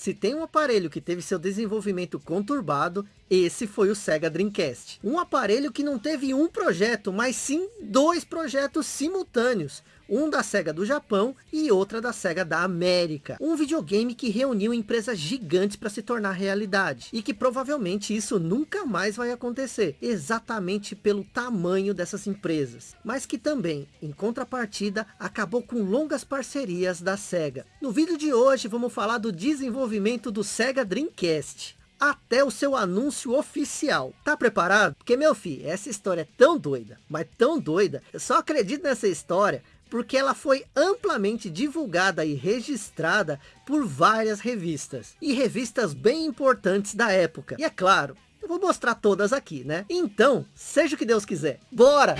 Se tem um aparelho que teve seu desenvolvimento conturbado, esse foi o Sega Dreamcast. Um aparelho que não teve um projeto, mas sim dois projetos simultâneos. Um da SEGA do Japão e outra da SEGA da América. Um videogame que reuniu empresas gigantes para se tornar realidade. E que provavelmente isso nunca mais vai acontecer. Exatamente pelo tamanho dessas empresas. Mas que também, em contrapartida, acabou com longas parcerias da SEGA. No vídeo de hoje vamos falar do desenvolvimento do Sega Dreamcast até o seu anúncio oficial. Tá preparado? Porque, meu filho, essa história é tão doida, mas tão doida. Eu só acredito nessa história porque ela foi amplamente divulgada e registrada por várias revistas. E revistas bem importantes da época. E é claro, eu vou mostrar todas aqui, né? Então, seja o que Deus quiser. Bora!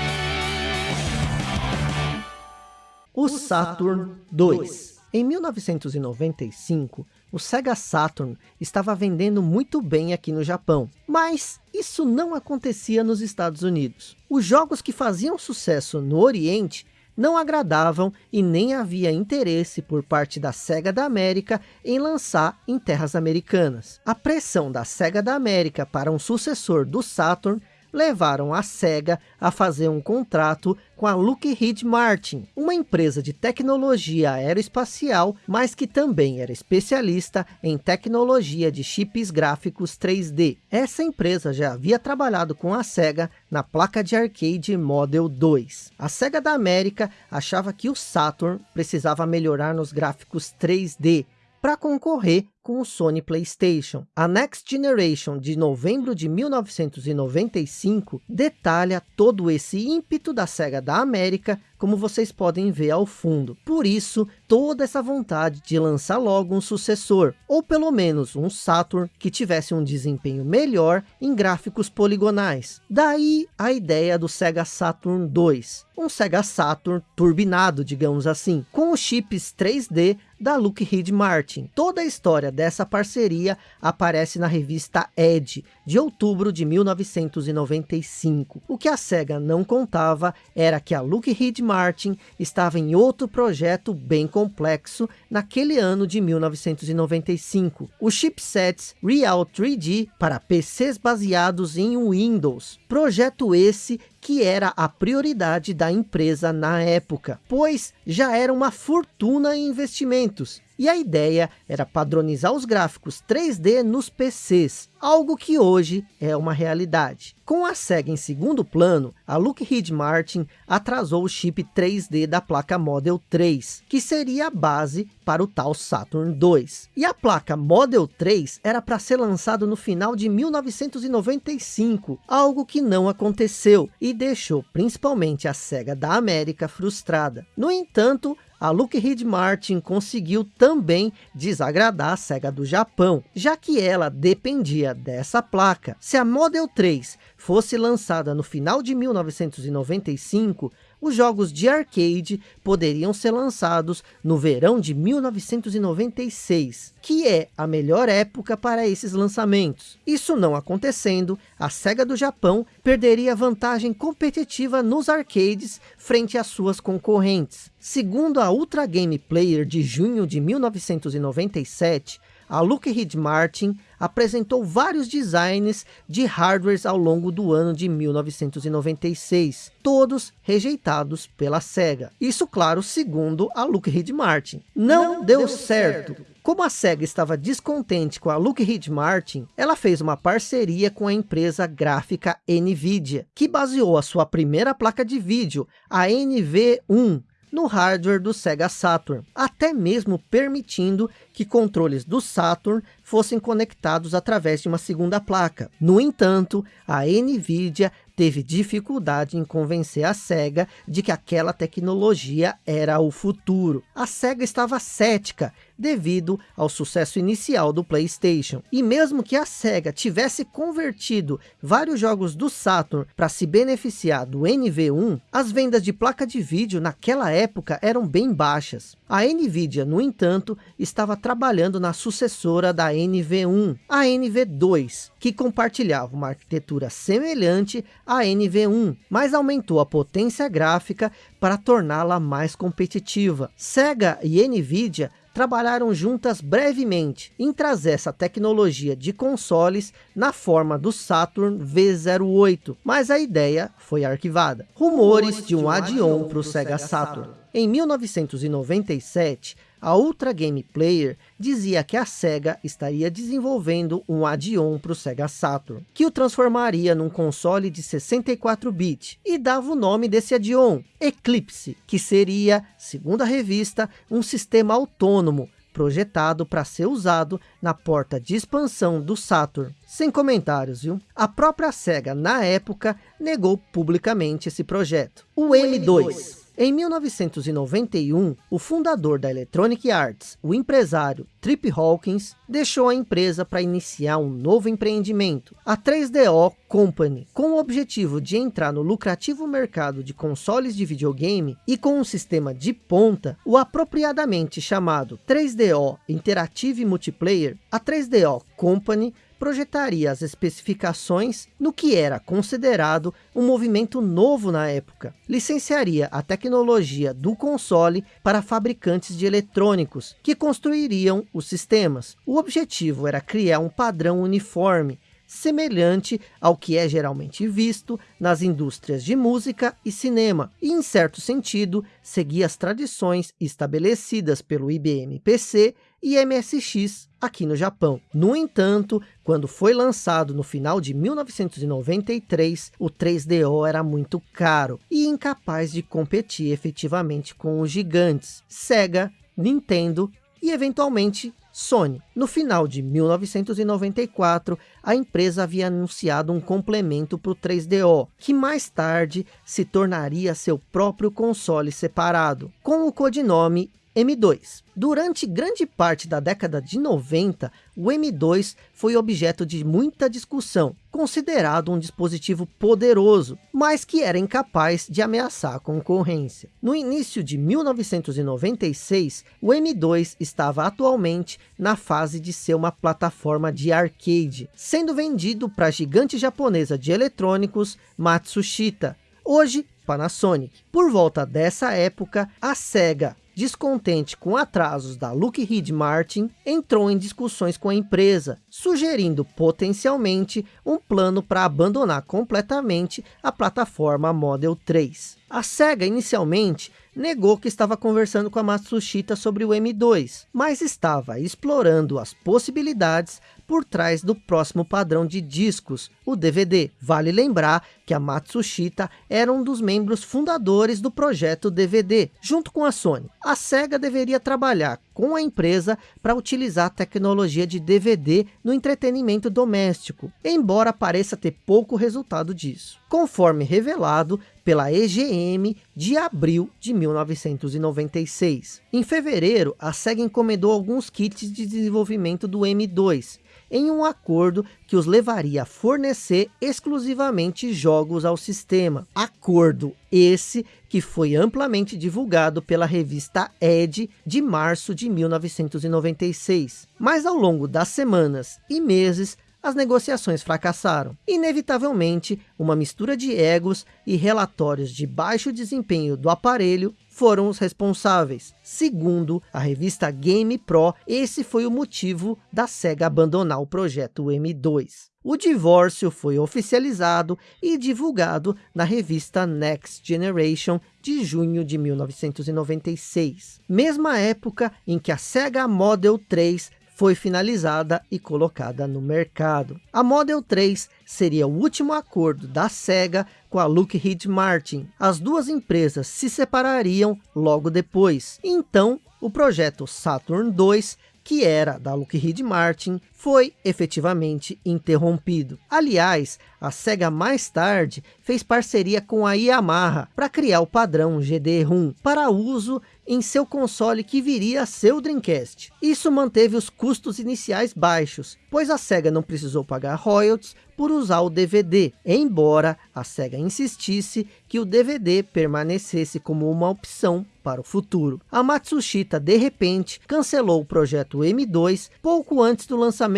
O Saturn 2. Em 1995, o Sega Saturn estava vendendo muito bem aqui no Japão, mas isso não acontecia nos Estados Unidos. Os jogos que faziam sucesso no Oriente não agradavam e nem havia interesse por parte da SEGA da América em lançar em terras americanas. A pressão da SEGA da América para um sucessor do Saturn levaram a SEGA a fazer um contrato com a Lockheed Martin, uma empresa de tecnologia aeroespacial, mas que também era especialista em tecnologia de chips gráficos 3D. Essa empresa já havia trabalhado com a SEGA na placa de arcade Model 2. A SEGA da América achava que o Saturn precisava melhorar nos gráficos 3D, para concorrer com o Sony Playstation. A Next Generation de novembro de 1995 detalha todo esse ímpeto da SEGA da América, como vocês podem ver ao fundo. Por isso, toda essa vontade de lançar logo um sucessor, ou pelo menos um Saturn que tivesse um desempenho melhor em gráficos poligonais. Daí a ideia do Sega Saturn 2, um Sega Saturn turbinado, digamos assim, com os chips 3D da Lockheed Martin. Toda a história dessa parceria aparece na revista Edge, de outubro de 1995. O que a SEGA não contava era que a Lockheed Martin estava em outro projeto bem complexo naquele ano de 1995. Os chipsets Real 3D para PCs baseados em Windows. Projeto esse que era a prioridade da empresa na época, pois já era uma fortuna em investimentos e a ideia era padronizar os gráficos 3D nos PCs, algo que hoje é uma realidade. Com a SEGA em segundo plano, a Lockheed Martin atrasou o chip 3D da placa Model 3, que seria a base para o tal Saturn 2. E a placa Model 3 era para ser lançado no final de 1995, algo que não aconteceu e deixou principalmente a SEGA da América frustrada. No entanto, a Lockheed Martin conseguiu também desagradar a SEGA do Japão, já que ela dependia dessa placa. Se a Model 3 fosse lançada no final de 1995, os jogos de arcade poderiam ser lançados no verão de 1996, que é a melhor época para esses lançamentos. Isso não acontecendo, a SEGA do Japão perderia vantagem competitiva nos arcades frente às suas concorrentes. Segundo a Ultra Game Player de junho de 1997, a Lockheed Martin apresentou vários designs de hardwares ao longo do ano de 1996, todos rejeitados pela SEGA. Isso, claro, segundo a Lockheed Martin. Não, Não deu, deu certo. certo. Como a SEGA estava descontente com a Lockheed Martin, ela fez uma parceria com a empresa gráfica NVIDIA, que baseou a sua primeira placa de vídeo, a NV1, no hardware do Sega Saturn, até mesmo permitindo que controles do Saturn fossem conectados através de uma segunda placa. No entanto, a NVIDIA teve dificuldade em convencer a SEGA de que aquela tecnologia era o futuro. A SEGA estava cética devido ao sucesso inicial do Playstation. E mesmo que a SEGA tivesse convertido vários jogos do Saturn para se beneficiar do NV1, as vendas de placa de vídeo naquela época eram bem baixas. A NVIDIA, no entanto, estava trabalhando na sucessora da NV1, a NV2, que compartilhava uma arquitetura semelhante à NV1, mas aumentou a potência gráfica para torná-la mais competitiva. Sega e NVIDIA trabalharam juntas brevemente em trazer essa tecnologia de consoles na forma do Saturn V08, mas a ideia foi arquivada. Rumores de um add-on para o Sega Saturn. Em 1997, a Ultra Game Player dizia que a SEGA estaria desenvolvendo um add-on para o Sega Saturn, que o transformaria num console de 64-bit, e dava o nome desse add-on, Eclipse, que seria, segundo a revista, um sistema autônomo, projetado para ser usado na porta de expansão do Saturn. Sem comentários, viu? A própria SEGA, na época, negou publicamente esse projeto. O M2 em 1991, o fundador da Electronic Arts, o empresário Trip Hawkins, deixou a empresa para iniciar um novo empreendimento, a 3DO Company, com o objetivo de entrar no lucrativo mercado de consoles de videogame e com um sistema de ponta, o apropriadamente chamado 3DO Interactive Multiplayer, a 3DO Company projetaria as especificações no que era considerado um movimento novo na época. Licenciaria a tecnologia do console para fabricantes de eletrônicos, que construiriam os sistemas. O objetivo era criar um padrão uniforme, semelhante ao que é geralmente visto nas indústrias de música e cinema, e em certo sentido, seguir as tradições estabelecidas pelo IBM PC e MSX aqui no Japão. No entanto, quando foi lançado no final de 1993, o 3DO era muito caro e incapaz de competir efetivamente com os gigantes Sega, Nintendo e eventualmente Sony. No final de 1994, a empresa havia anunciado um complemento para o 3DO, que mais tarde se tornaria seu próprio console separado, com o codinome M2. Durante grande parte da década de 90, o M2 foi objeto de muita discussão, considerado um dispositivo poderoso, mas que era incapaz de ameaçar a concorrência. No início de 1996, o M2 estava atualmente na fase de ser uma plataforma de arcade, sendo vendido para a gigante japonesa de eletrônicos Matsushita, hoje Panasonic. Por volta dessa época, a SEGA descontente com atrasos da Lockheed Martin, entrou em discussões com a empresa, sugerindo potencialmente um plano para abandonar completamente a plataforma Model 3. A SEGA inicialmente negou que estava conversando com a Matsushita sobre o M2, mas estava explorando as possibilidades por trás do próximo padrão de discos, o DVD. Vale lembrar que a Matsushita era um dos membros fundadores do projeto DVD, junto com a Sony. A SEGA deveria trabalhar com a empresa para utilizar a tecnologia de DVD no entretenimento doméstico, embora pareça ter pouco resultado disso. Conforme revelado pela EGM de abril de 1996. Em fevereiro, a SEGA encomendou alguns kits de desenvolvimento do M2, em um acordo que os levaria a fornecer exclusivamente jogos ao sistema. Acordo esse que foi amplamente divulgado pela revista Ed de março de 1996. Mas ao longo das semanas e meses, as negociações fracassaram. Inevitavelmente, uma mistura de egos e relatórios de baixo desempenho do aparelho foram os responsáveis. Segundo a revista Game Pro, esse foi o motivo da SEGA abandonar o projeto M2. O divórcio foi oficializado e divulgado na revista Next Generation de junho de 1996. Mesma época em que a Sega Model 3 foi finalizada e colocada no mercado. A Model 3 seria o último acordo da SEGA com a Lockheed Martin. As duas empresas se separariam logo depois. Então, o projeto Saturn 2 que era da Lockheed Martin, foi efetivamente interrompido. Aliás, a SEGA mais tarde fez parceria com a Yamaha para criar o padrão GD-ROM para uso em seu console que viria a ser o Dreamcast. Isso manteve os custos iniciais baixos, pois a SEGA não precisou pagar royalties por usar o DVD, embora a SEGA insistisse que o DVD permanecesse como uma opção para o futuro. A Matsushita, de repente, cancelou o projeto M2 pouco antes do lançamento,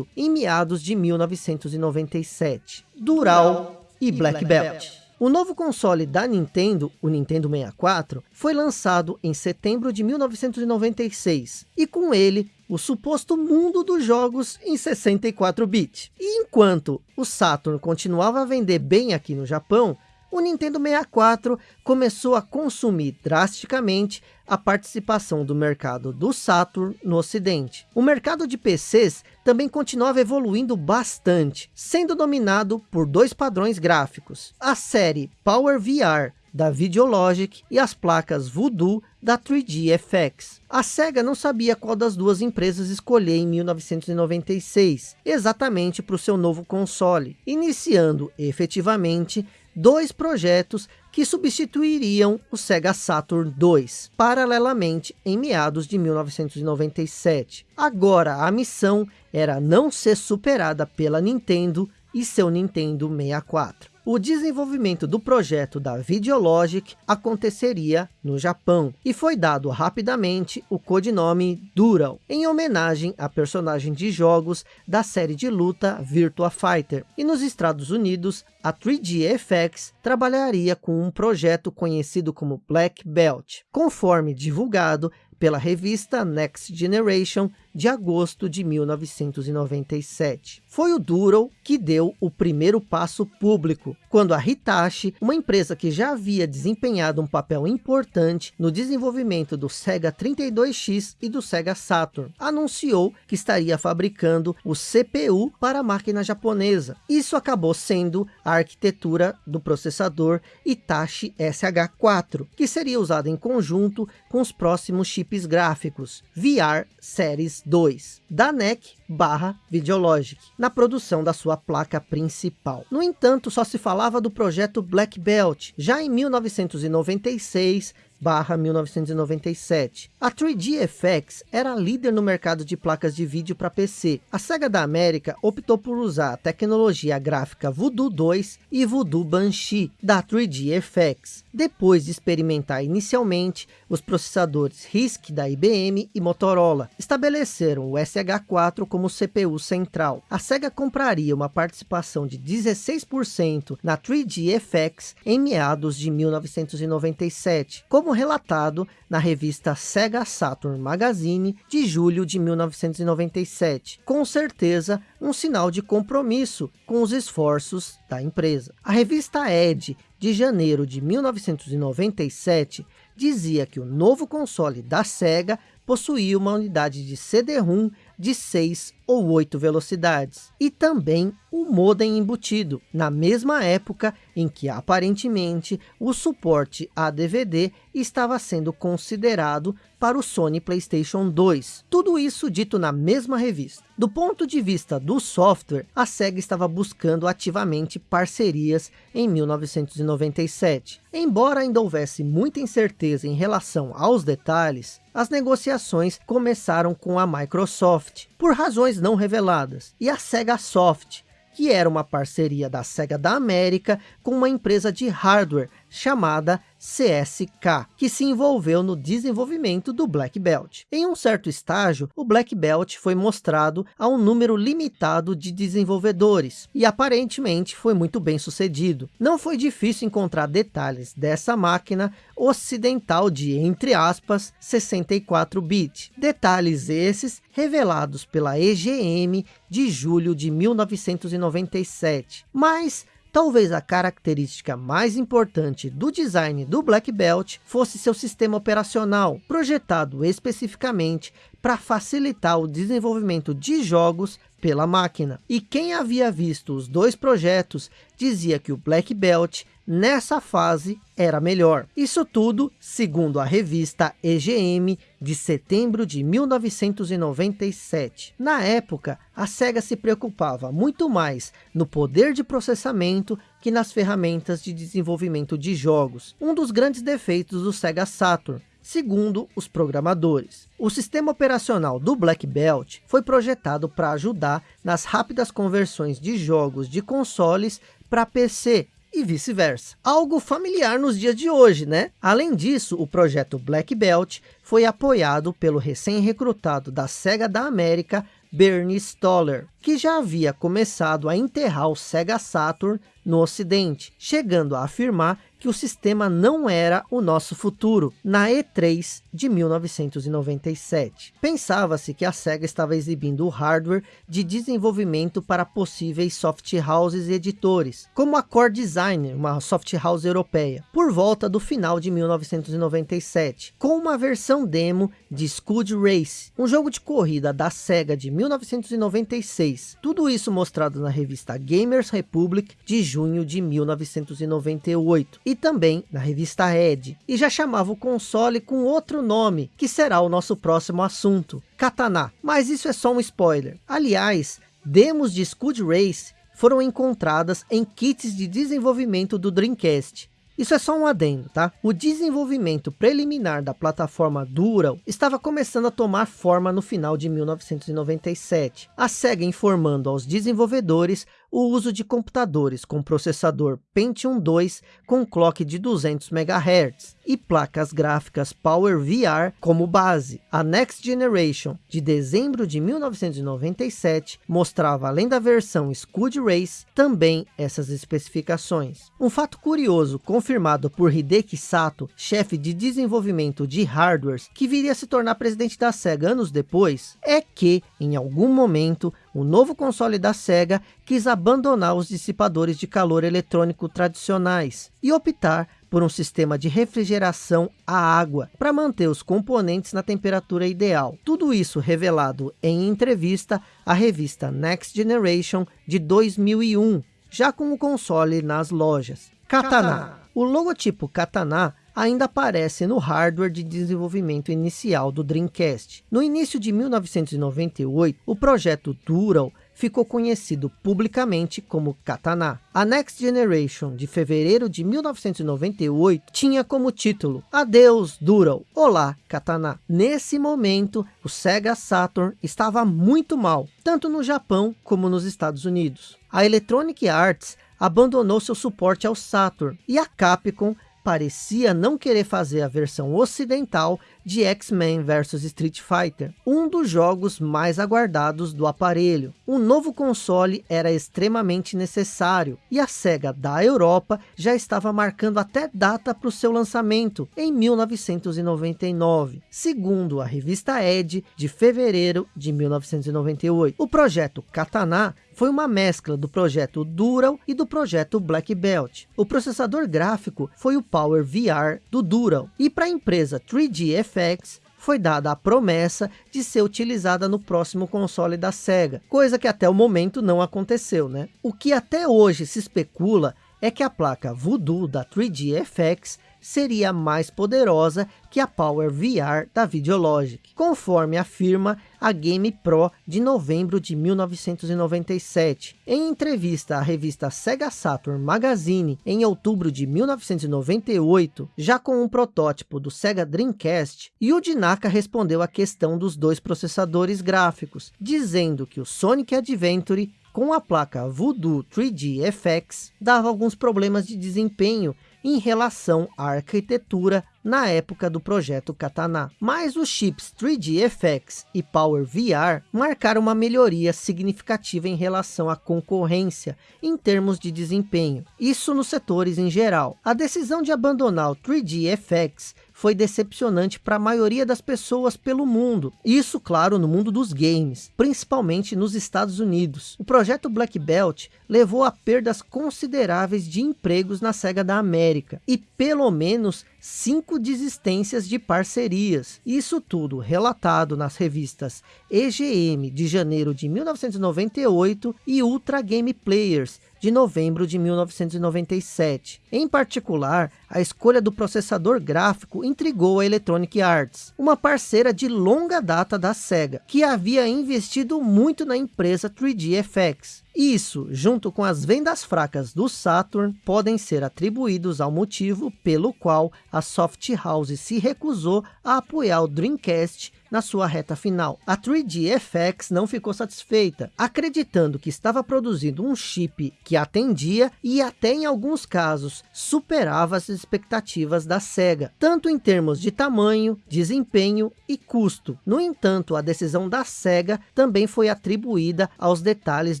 em meados de 1997. Dural e Black Belt. O novo console da Nintendo, o Nintendo 64, foi lançado em setembro de 1996, e com ele, o suposto mundo dos jogos em 64-bit. E enquanto o Saturn continuava a vender bem aqui no Japão, o Nintendo 64 começou a consumir drasticamente a participação do mercado do Saturn no ocidente. O mercado de PCs também continuava evoluindo bastante, sendo dominado por dois padrões gráficos. A série Power VR da Videologic e as placas Voodoo da 3D FX. A SEGA não sabia qual das duas empresas escolher em 1996, exatamente para o seu novo console, iniciando efetivamente dois projetos que substituiriam o Sega Saturn II, paralelamente em meados de 1997. Agora a missão era não ser superada pela Nintendo e seu Nintendo 64. O desenvolvimento do projeto da Videologic aconteceria no Japão e foi dado rapidamente o codinome Dural, em homenagem a personagem de jogos da série de luta Virtua Fighter. E nos Estados Unidos, a 3D FX trabalharia com um projeto conhecido como Black Belt. Conforme divulgado pela revista Next Generation de agosto de 1997. Foi o Duro que deu o primeiro passo público, quando a Hitachi, uma empresa que já havia desempenhado um papel importante no desenvolvimento do Sega 32X e do Sega Saturn, anunciou que estaria fabricando o CPU para a máquina japonesa. Isso acabou sendo a arquitetura do processador Hitachi SH4, que seria usado em conjunto com os próximos chips gráficos VR Series 2, da NEC barra Videologic, na produção da sua placa principal. No entanto, só se falava do projeto Black Belt, já em 1996, barra 1997. A 3D FX era líder no mercado de placas de vídeo para PC. A SEGA da América optou por usar a tecnologia gráfica Voodoo 2 e Voodoo Banshee da 3D FX, depois de experimentar inicialmente os processadores RISC da IBM e Motorola. Estabeleceram o SH4 como CPU central. A SEGA compraria uma participação de 16% na 3D FX em meados de 1997, como relatado na revista Sega Saturn Magazine de julho de 1997. Com certeza, um sinal de compromisso com os esforços da empresa. A revista Ed, de janeiro de 1997, dizia que o novo console da Sega possuía uma unidade de CD-ROM de 6 ou 8 velocidades, e também o modem embutido, na mesma época em que aparentemente o suporte a DVD estava sendo considerado para o Sony Playstation 2. Tudo isso dito na mesma revista. Do ponto de vista do software, a SEGA estava buscando ativamente parcerias em 1997. Embora ainda houvesse muita incerteza em relação aos detalhes, as negociações começaram com a Microsoft, por razões não reveladas, e a Sega Soft, que era uma parceria da Sega da América com uma empresa de hardware chamada CSK, que se envolveu no desenvolvimento do Black Belt. Em um certo estágio, o Black Belt foi mostrado a um número limitado de desenvolvedores, e aparentemente foi muito bem sucedido. Não foi difícil encontrar detalhes dessa máquina ocidental de, entre aspas, 64-bit. Detalhes esses revelados pela EGM de julho de 1997. Mas Talvez a característica mais importante do design do Black Belt fosse seu sistema operacional, projetado especificamente para facilitar o desenvolvimento de jogos pela máquina. E quem havia visto os dois projetos dizia que o Black Belt nessa fase era melhor. Isso tudo, segundo a revista EGM, de setembro de 1997. Na época, a SEGA se preocupava muito mais no poder de processamento que nas ferramentas de desenvolvimento de jogos. Um dos grandes defeitos do Sega Saturn, segundo os programadores. O sistema operacional do Black Belt foi projetado para ajudar nas rápidas conversões de jogos de consoles para PC, e vice-versa. Algo familiar nos dias de hoje, né? Além disso, o projeto Black Belt foi apoiado pelo recém-recrutado da SEGA da América, Bernie Stoller, que já havia começado a enterrar o Sega Saturn no ocidente, chegando a afirmar que o sistema não era o nosso futuro, na E3 de 1997. Pensava-se que a SEGA estava exibindo o hardware de desenvolvimento para possíveis soft houses e editores, como a Core Design, uma soft house europeia, por volta do final de 1997, com uma versão demo de Scud Race, um jogo de corrida da SEGA de 1996. Tudo isso mostrado na revista Gamers Republic de junho de 1998. E também na revista Ed, e já chamava o console com outro nome, que será o nosso próximo assunto, Katana. Mas isso é só um spoiler. Aliás, demos de Scud Race foram encontradas em kits de desenvolvimento do Dreamcast, isso é só um adendo, tá? O desenvolvimento preliminar da plataforma Dural estava começando a tomar forma no final de 1997. A SEGA informando aos desenvolvedores o uso de computadores com processador Pentium 2 com clock de 200 MHz e placas gráficas Power VR como base. A Next Generation, de dezembro de 1997, mostrava além da versão Scud Race, também essas especificações. Um fato curioso, confirmado por Hideki Sato, chefe de desenvolvimento de hardwares, que viria a se tornar presidente da SEGA anos depois, é que, em algum momento, o novo console da SEGA quis abandonar os dissipadores de calor eletrônico tradicionais e optar por um sistema de refrigeração a água para manter os componentes na temperatura ideal. Tudo isso revelado em entrevista à revista Next Generation de 2001, já com o console nas lojas. Katana. O logotipo Katana ainda aparece no hardware de desenvolvimento inicial do Dreamcast. No início de 1998, o projeto Dural ficou conhecido publicamente como Katana. A Next Generation, de fevereiro de 1998, tinha como título Adeus Dural, Olá Katana. Nesse momento, o Sega Saturn estava muito mal, tanto no Japão como nos Estados Unidos. A Electronic Arts abandonou seu suporte ao Saturn e a Capcom parecia não querer fazer a versão ocidental de X-Men vs Street Fighter, um dos jogos mais aguardados do aparelho. Um novo console era extremamente necessário, e a SEGA da Europa já estava marcando até data para o seu lançamento, em 1999, segundo a revista Ed, de fevereiro de 1998. O projeto Katana foi uma mescla do projeto Dural e do projeto Black Belt. O processador gráfico foi o Power VR do Dural, e para a empresa 3D FX foi dada a promessa de ser utilizada no próximo console da SEGA, coisa que até o momento não aconteceu, né? O que até hoje se especula é que a placa Voodoo da 3D FX seria mais poderosa que a Power VR da Videologic, conforme afirma a Game Pro de novembro de 1997. Em entrevista à revista Sega Saturn Magazine em outubro de 1998, já com um protótipo do Sega Dreamcast, Yuji Naka respondeu à questão dos dois processadores gráficos, dizendo que o Sonic Adventure com a placa Voodoo 3D FX, dava alguns problemas de desempenho em relação à arquitetura na época do projeto Katana. Mas os chips 3D FX e Power VR marcaram uma melhoria significativa em relação à concorrência em termos de desempenho. Isso nos setores em geral. A decisão de abandonar o 3D FX foi decepcionante para a maioria das pessoas pelo mundo. Isso, claro, no mundo dos games, principalmente nos Estados Unidos. O projeto Black Belt levou a perdas consideráveis de empregos na SEGA da América e pelo menos cinco desistências de parcerias. Isso tudo relatado nas revistas EGM de janeiro de 1998 e Ultra Game Players de novembro de 1997. Em particular, a escolha do processador gráfico intrigou a Electronic Arts, uma parceira de longa data da SEGA, que havia investido muito na empresa 3DFX. Isso, junto com as vendas fracas do Saturn, podem ser atribuídos ao motivo pelo qual a Soft House se recusou a apoiar o Dreamcast na sua reta final. A 3GFX não ficou satisfeita, acreditando que estava produzindo um chip que atendia e até em alguns casos superava as expectativas da SEGA, tanto em termos de tamanho, desempenho e custo. No entanto, a decisão da SEGA também foi atribuída aos detalhes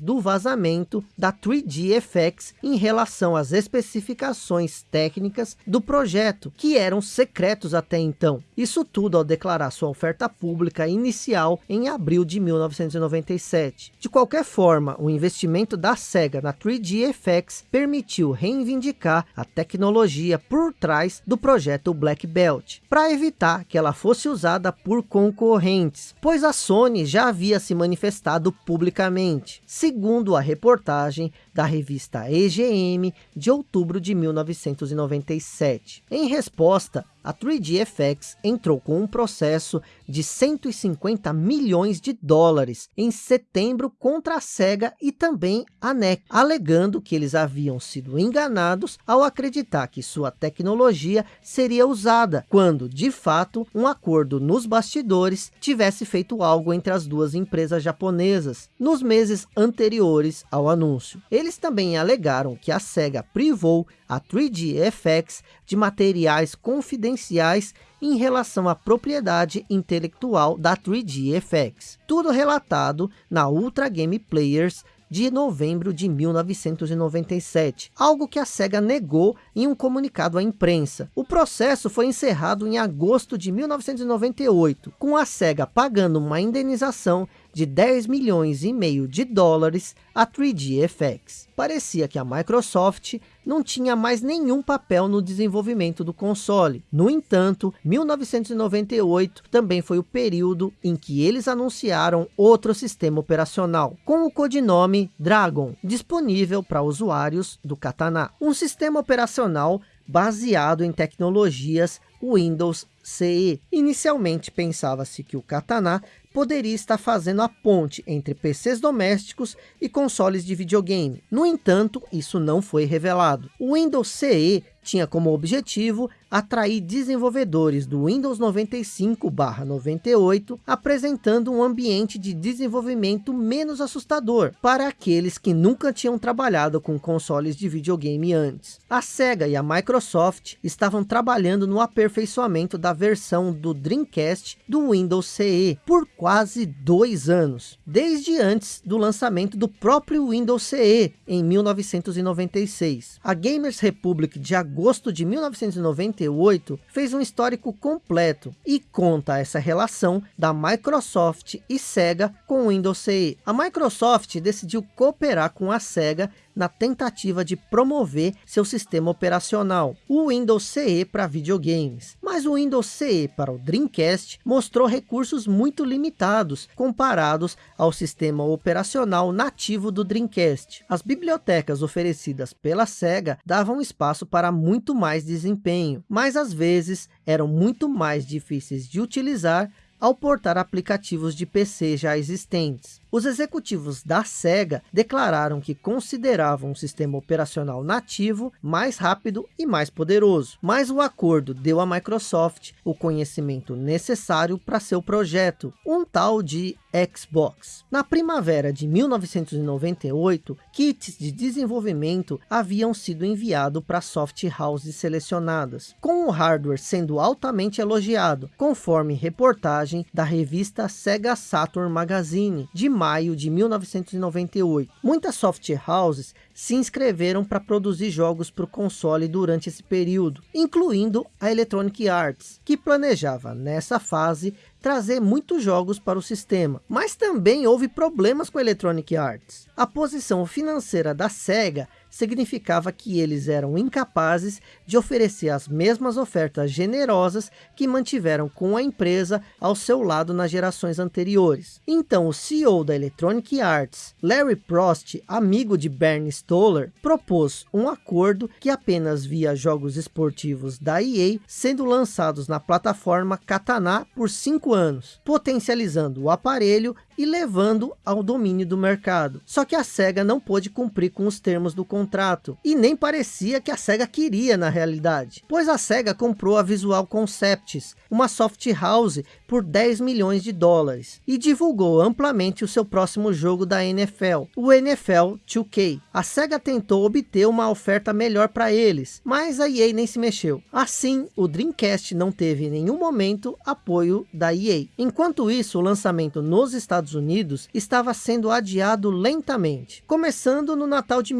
do vazamento da 3GFX em relação às especificações técnicas do projeto, que eram secretos até então. Isso tudo ao declarar sua oferta pública inicial em abril de 1997. De qualquer forma, o investimento da SEGA na 3GFX permitiu reivindicar a tecnologia por trás do projeto Black Belt, para evitar que ela fosse usada por concorrentes, pois a Sony já havia se manifestado publicamente, segundo a reportagem da revista EGM de outubro de 1997. Em resposta, a 3GFX entrou com um processo de 150 milhões de dólares em setembro contra a SEGA e também a NEC, alegando que eles haviam sido enganados ao acreditar que sua tecnologia seria usada, quando, de fato, um acordo nos bastidores tivesse feito algo entre as duas empresas japonesas, nos meses anteriores ao anúncio. Eles também alegaram que a SEGA privou a 3GFX de materiais confidenciais em relação à propriedade intelectual da 3GFX. Tudo relatado na Ultra Game Players de novembro de 1997, algo que a SEGA negou em um comunicado à imprensa. O processo foi encerrado em agosto de 1998, com a SEGA pagando uma indenização de 10 milhões e meio de dólares a 3GFX. Parecia que a Microsoft não tinha mais nenhum papel no desenvolvimento do console. No entanto, 1998 também foi o período em que eles anunciaram outro sistema operacional, com o codinome Dragon, disponível para usuários do Katana. Um sistema operacional baseado em tecnologias Windows CE. Inicialmente pensava-se que o Katana poderia estar fazendo a ponte entre PCs domésticos e consoles de videogame. No entanto, isso não foi revelado. O Windows CE tinha como objetivo atrair desenvolvedores do Windows 95/98, apresentando um ambiente de desenvolvimento menos assustador para aqueles que nunca tinham trabalhado com consoles de videogame antes. A Sega e a Microsoft estavam trabalhando no aperfeiçoamento da versão do Dreamcast do Windows CE por quase dois anos, desde antes do lançamento do próprio Windows CE em 1996. A Gamers Republic de agosto de 1998 98 fez um histórico completo e conta essa relação da Microsoft e Sega com o Windows CE. A Microsoft decidiu cooperar com a Sega na tentativa de promover seu sistema operacional, o Windows CE para videogames. Mas o Windows CE para o Dreamcast mostrou recursos muito limitados comparados ao sistema operacional nativo do Dreamcast. As bibliotecas oferecidas pela SEGA davam espaço para muito mais desempenho, mas às vezes eram muito mais difíceis de utilizar ao portar aplicativos de PC já existentes. Os executivos da SEGA declararam que consideravam um sistema operacional nativo mais rápido e mais poderoso, mas o acordo deu à Microsoft o conhecimento necessário para seu projeto, um tal de Xbox. Na primavera de 1998, kits de desenvolvimento haviam sido enviados para soft houses selecionadas, com o hardware sendo altamente elogiado, conforme reportagem da revista Sega Saturn Magazine, de maio de 1998. Muitas soft houses se inscreveram para produzir jogos para o console durante esse período, incluindo a Electronic Arts, que planejava nessa fase trazer muitos jogos para o sistema. Mas também houve problemas com a Electronic Arts. A posição financeira da SEGA significava que eles eram incapazes de oferecer as mesmas ofertas generosas que mantiveram com a empresa ao seu lado nas gerações anteriores. Então o CEO da Electronic Arts, Larry Prost, amigo de Bernie Stoller, propôs um acordo que apenas via jogos esportivos da EA sendo lançados na plataforma Katana por cinco anos, potencializando o aparelho e levando ao domínio do mercado. Só que a SEGA não pôde cumprir com os termos do contrato contrato. E nem parecia que a SEGA queria na realidade. Pois a SEGA comprou a Visual Concepts, uma soft house por 10 milhões de dólares. E divulgou amplamente o seu próximo jogo da NFL, o NFL 2K. A SEGA tentou obter uma oferta melhor para eles, mas a EA nem se mexeu. Assim, o Dreamcast não teve em nenhum momento apoio da EA. Enquanto isso, o lançamento nos Estados Unidos estava sendo adiado lentamente, começando no Natal de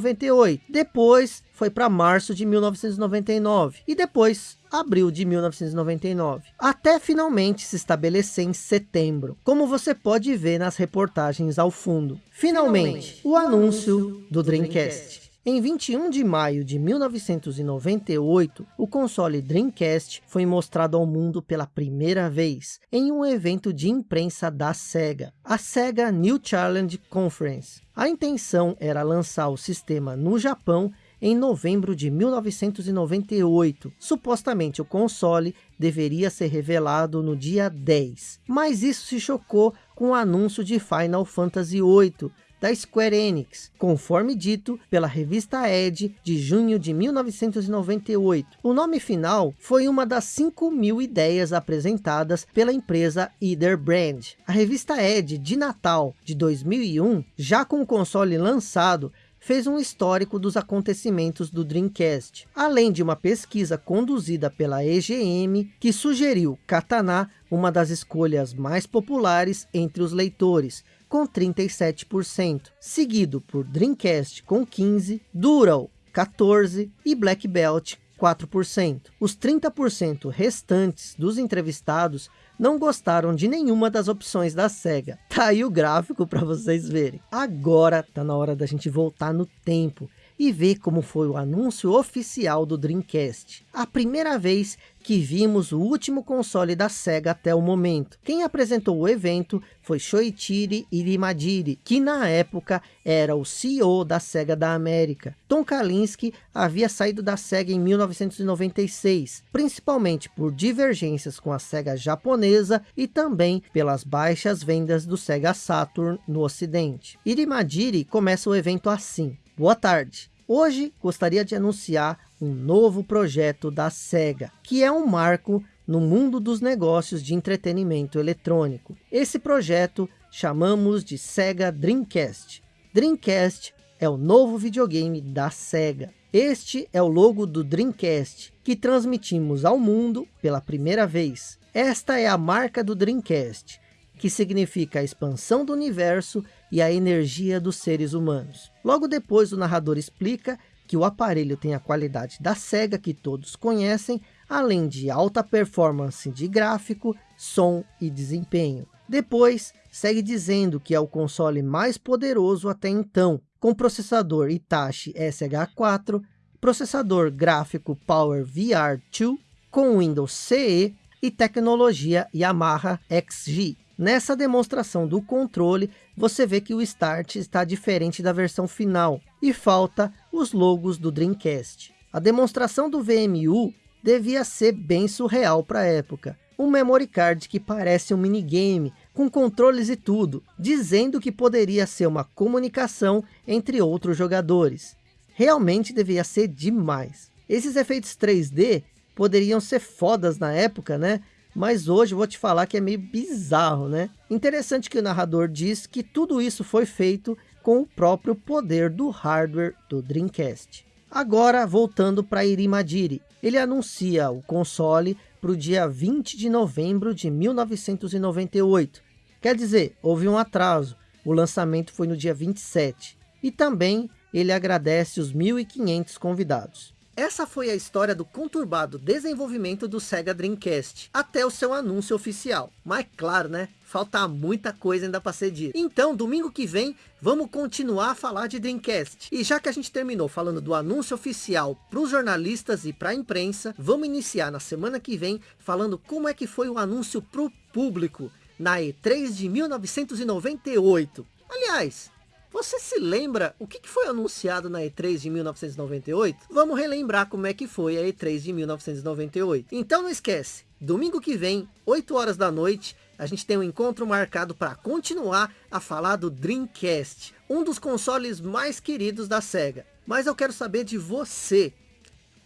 1998, depois foi para março de 1999 e depois abril de 1999, até finalmente se estabelecer em setembro, como você pode ver nas reportagens ao fundo. Finalmente, o anúncio do Dreamcast. Em 21 de maio de 1998, o console Dreamcast foi mostrado ao mundo pela primeira vez em um evento de imprensa da SEGA, a SEGA New Challenge Conference. A intenção era lançar o sistema no Japão em novembro de 1998. Supostamente o console deveria ser revelado no dia 10, mas isso se chocou com o anúncio de Final Fantasy VIII, da Square Enix, conforme dito pela revista Edge de junho de 1998. O nome final foi uma das 5 mil ideias apresentadas pela empresa Either Brand. A revista Edge de Natal de 2001, já com o console lançado, fez um histórico dos acontecimentos do Dreamcast, além de uma pesquisa conduzida pela EGM, que sugeriu Katana uma das escolhas mais populares entre os leitores, com 37%, seguido por Dreamcast com 15%, Dural 14% e Black Belt 4%. Os 30% restantes dos entrevistados não gostaram de nenhuma das opções da SEGA. Tá aí o gráfico para vocês verem. Agora tá na hora da gente voltar no tempo e ver como foi o anúncio oficial do Dreamcast. A primeira vez que vimos o último console da SEGA até o momento. Quem apresentou o evento foi Shoichiri Irimadiri, que na época era o CEO da SEGA da América. Tom Kalinske havia saído da SEGA em 1996, principalmente por divergências com a SEGA japonesa e também pelas baixas vendas do SEGA Saturn no ocidente. Irimadiri começa o evento assim. Boa tarde. Hoje gostaria de anunciar um novo projeto da SEGA, que é um marco no mundo dos negócios de entretenimento eletrônico. Esse projeto chamamos de SEGA Dreamcast. Dreamcast é o novo videogame da SEGA. Este é o logo do Dreamcast, que transmitimos ao mundo pela primeira vez. Esta é a marca do Dreamcast, que significa a expansão do universo e a energia dos seres humanos. Logo depois o narrador explica que o aparelho tem a qualidade da SEGA que todos conhecem, além de alta performance de gráfico, som e desempenho. Depois, segue dizendo que é o console mais poderoso até então, com processador Hitachi SH4, processador gráfico Power VR2, com Windows CE e tecnologia Yamaha XG. Nessa demonstração do controle, você vê que o Start está diferente da versão final e falta os logos do Dreamcast. A demonstração do VMU devia ser bem surreal para a época. Um memory card que parece um minigame, com controles e tudo, dizendo que poderia ser uma comunicação entre outros jogadores. Realmente devia ser demais. Esses efeitos 3D poderiam ser fodas na época, né? Mas hoje vou te falar que é meio bizarro, né? Interessante que o narrador diz que tudo isso foi feito com o próprio poder do hardware do Dreamcast. Agora, voltando para Irimadiri, ele anuncia o console para o dia 20 de novembro de 1998. Quer dizer, houve um atraso, o lançamento foi no dia 27. E também ele agradece os 1.500 convidados. Essa foi a história do conturbado desenvolvimento do Sega Dreamcast, até o seu anúncio oficial. Mas claro, né? Falta muita coisa ainda para ser dita. Então, domingo que vem, vamos continuar a falar de Dreamcast. E já que a gente terminou falando do anúncio oficial para os jornalistas e para a imprensa, vamos iniciar na semana que vem falando como é que foi o anúncio para o público na E3 de 1998. Aliás, você se lembra o que foi anunciado na E3 de 1998? Vamos relembrar como é que foi a E3 de 1998. Então não esquece, domingo que vem, 8 horas da noite, a gente tem um encontro marcado para continuar a falar do Dreamcast, um dos consoles mais queridos da SEGA. Mas eu quero saber de você.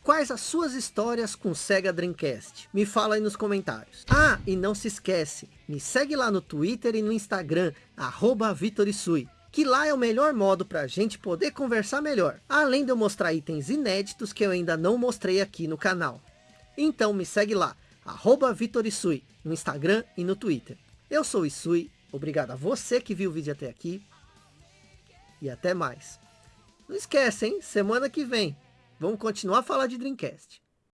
Quais as suas histórias com Sega Dreamcast? Me fala aí nos comentários. Ah, e não se esquece, me segue lá no Twitter e no Instagram, arroba Vitorisui, que lá é o melhor modo para a gente poder conversar melhor. Além de eu mostrar itens inéditos que eu ainda não mostrei aqui no canal. Então me segue lá, arroba Vitorisui, no Instagram e no Twitter. Eu sou Isui, obrigado a você que viu o vídeo até aqui. E até mais. Não esquece, hein? Semana que vem Vamos continuar a falar de Dreamcast.